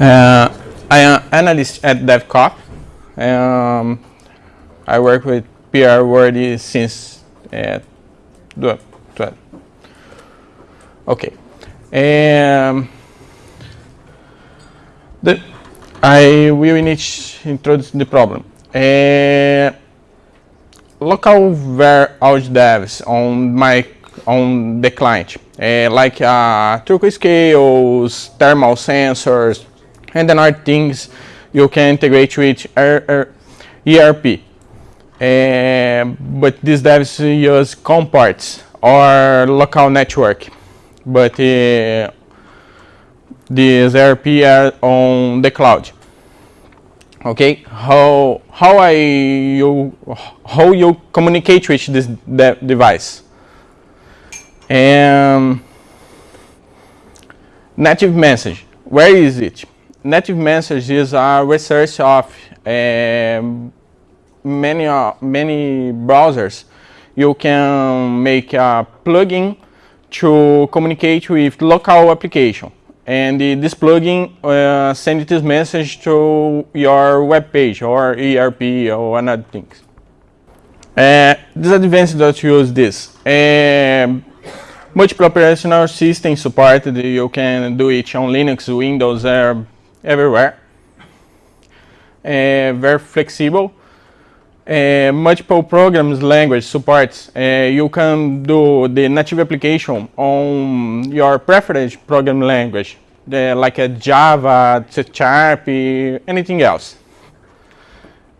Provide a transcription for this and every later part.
Uh, I am analyst at DevCop. Um, I work with PR Wordy since uh, Okay. Um, the, I will introduce the problem. Uh, local var out devs on my on the client, uh, like uh, truck scales, thermal sensors, and then, other things you can integrate with ERP. Uh, but these devs use COM ports or local network but uh, these ERP are on the cloud. Okay, how how I you how you communicate with this de device? And native message, where is it? Native message is a resource of um, many uh, many browsers. You can make a plugin to communicate with local application. And uh, this plugin uh, sends this message to your web page or ERP or another things. Uh, disadvantage that use this. Uh, multiple operational system supported, you can do it on Linux, Windows, uh, everywhere. Uh, very flexible uh, multiple programs language supports. Uh, you can do the native application on your preferred program language, the, like a Java, C Sharp, anything else.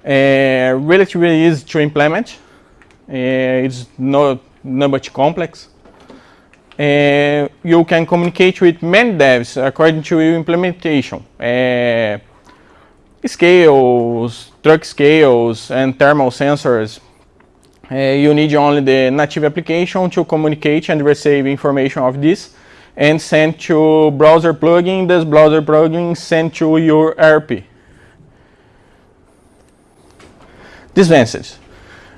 Relatively easy to implement. It's not, not much complex. Uh, you can communicate with many devs according to your implementation. Uh, scales, truck scales, and thermal sensors. Uh, you need only the native application to communicate and receive information of this and send to browser plugin, this browser plugin send to your ERP. Disadvantages.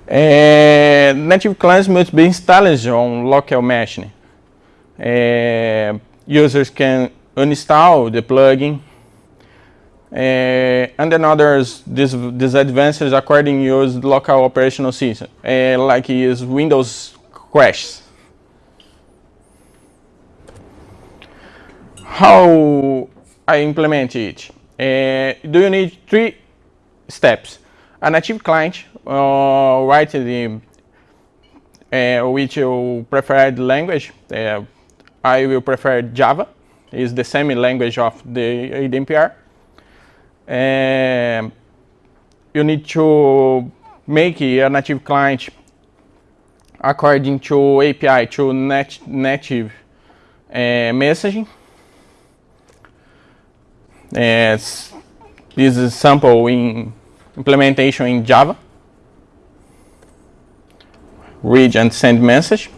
Uh, native clients must be installed on local machine. Uh, users can uninstall the plugin uh, and then others this disadvantages according to use local operational system, uh, like use Windows crashes. How I implement it? Do you need three steps? A native client, uh, write the uh, which you preferred language. Uh, I will prefer Java. It's the same language of the ADMPR and you need to make a native client according to API to nat native uh, messaging. As this is sample in implementation in Java. Read and send message.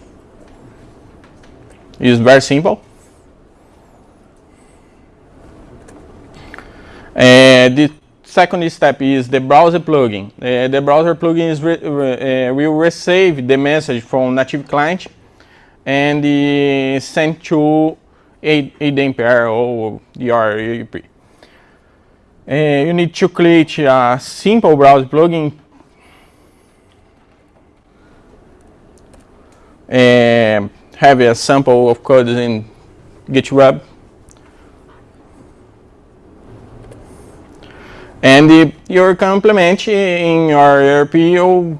It's very simple. The second step is the browser plugin. Uh, the browser plugin is re uh, will receive the message from native client and uh, send to ADMPR or your ERP. Uh, you need to create a simple browser plugin uh, have a sample of code in GitHub And your complement in your ERP your,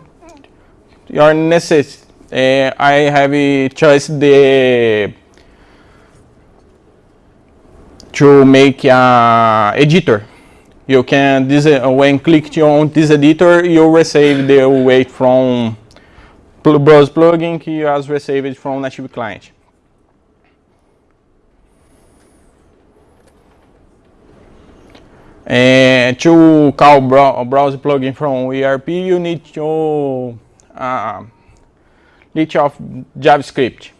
necessity. Uh, I have a choice the to make a editor. You can this uh, when click on this editor, you receive the weight from browse plugin you has received from native client. And to call browser plugin from ERP, you need to uh, reach of JavaScript.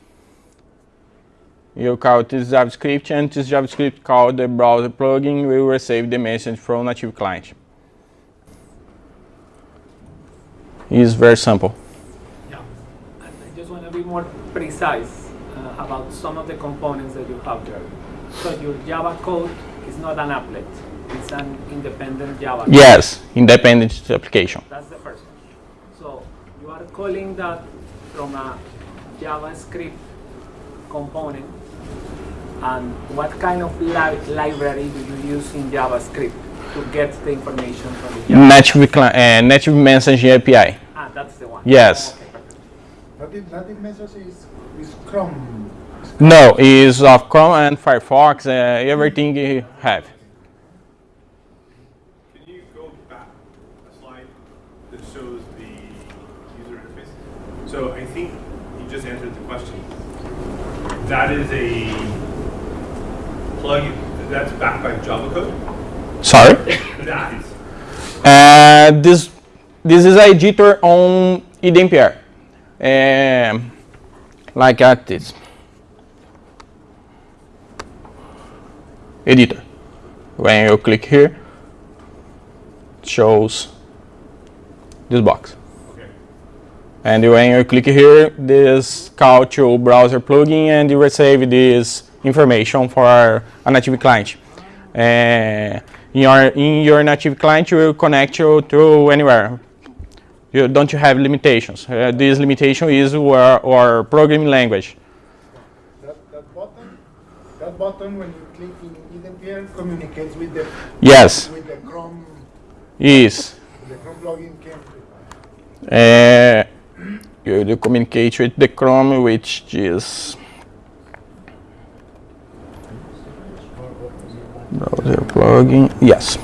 You call this JavaScript and this JavaScript call the browser plugin will receive the message from native client. It's very simple. Be more precise uh, about some of the components that you have there. So your Java code is not an applet. It's an independent Java. Yes, independent application. That's the first one. So you are calling that from a JavaScript component. And what kind of li- library do you use in JavaScript to get the information from the Java? Native, uh, native messaging API. Ah, that's the one. Yes. Okay, perfect. Native, native message is, is Chrome. No, is of Chrome and Firefox, uh, everything you have. Can you go back a slide that shows the user interface? So I think you just answered the question. That is a plugin, that's backed by Java code? Sorry? That. Uh, this this is a editor on eDMPR. Um, like at this. Editor. When you click here, it shows this box. Okay. And when you click here, this call to browser plugin and you receive this information for a native client. Uh, in your in your native client, you will connect you to anywhere. You don't you have limitations. Uh, this limitation is our, our programming language. That, that button, that button when you click in eDMPR communicates with the Yes, with the Chrome is. the Chrome plugin came. Uh, you, you communicate with the Chrome, which is browser plugin. Yes.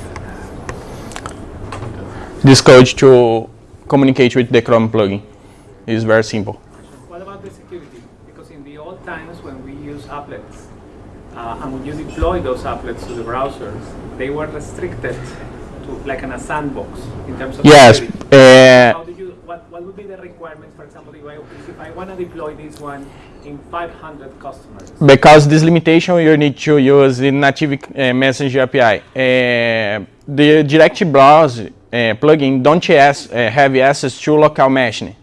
This code to communicate with the Chrome plugin It's very simple. What about the security? Because in the old times when we use applets, uh, and when you deploy those applets to the browsers, they were restricted to like in a sandbox in terms of Yes. security. Uh, How do you, what, what would be the requirements, for example, if I, if I want to deploy this one in 500 customers? because this limitation you need to use the native uh, message API. Uh, the direct browse plugin don't uh, have access to local machine.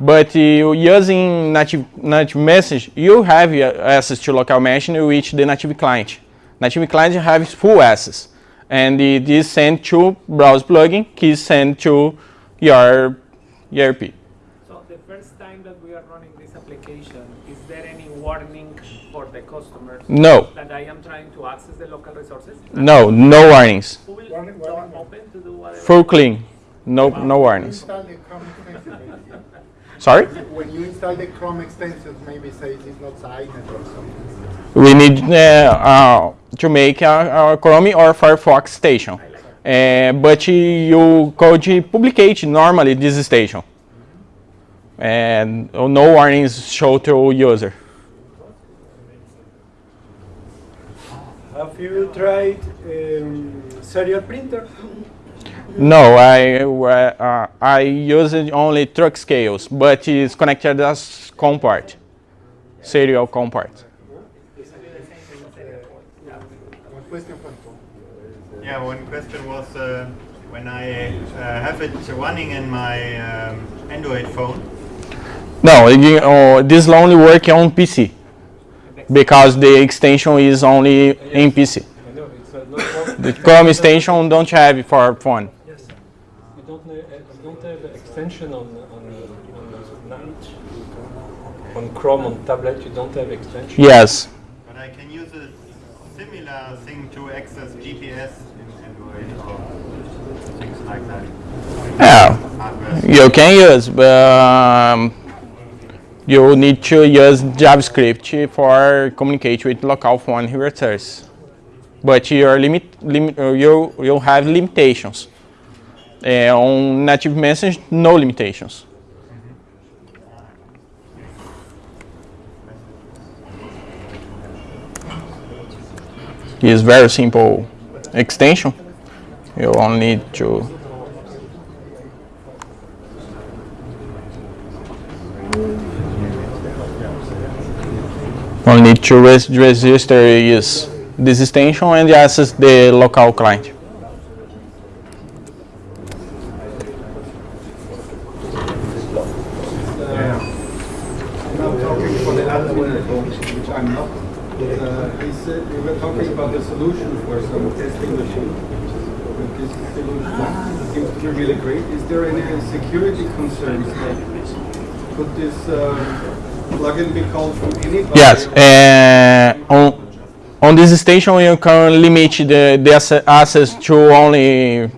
But uh, using native, native message, you have access to local machine with the native client. Native client has full access. And it is sent to browse plugin, is sent to your ERP. So the first time that we are running this application, warning for the customers No, that I am trying to access the local resources? no, no warnings. Who will Warning, warning. open to do whatever? Full clean, no, no warnings. Install the Chrome extension. Sorry? when you install the Chrome extensions, maybe says it's not signed or something. we need uh, uh, to make a, a Chrome or Firefox station. Uh, but you could publicate normally this station. And no warnings show to user. Have you tried um, serial printer? No, I uh, I use only truck scales, but it's connected as COM port, serial COM port. One question for Yeah, one question was uh, when I uh, have it running in my um, Android phone. No, you, uh, this only work on PC because the extension is only in PC. I know it's a. The Chrome extension don't have it for phone. Yes. You don't, know, uh, don't have the extension on on on, uh, on Chrome on tablet. You don't have extension. Yes. But I can use a similar thing to access GPS in Android or things like that. Yeah, you can use, but um, you need to use JavaScript for communicate with local phone routers. But your limit, limit uh, you you have limitations. Uh, on native message, no limitations. It's very simple extension. You only need to only need to res- register is this extension and access the local client. Really great. Is there any security concerns? Like, could this uh, plugin be called from anybody? Yes, uh, on, on this station you can limit the, the access to only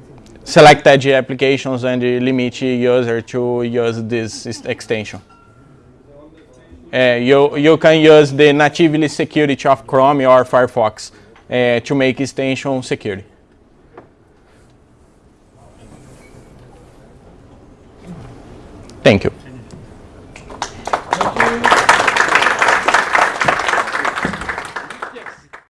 selected applications and limit user to use this extension. Uh, you, you can use the natively security of Chrome or Firefox uh, to make extension security. Thank you.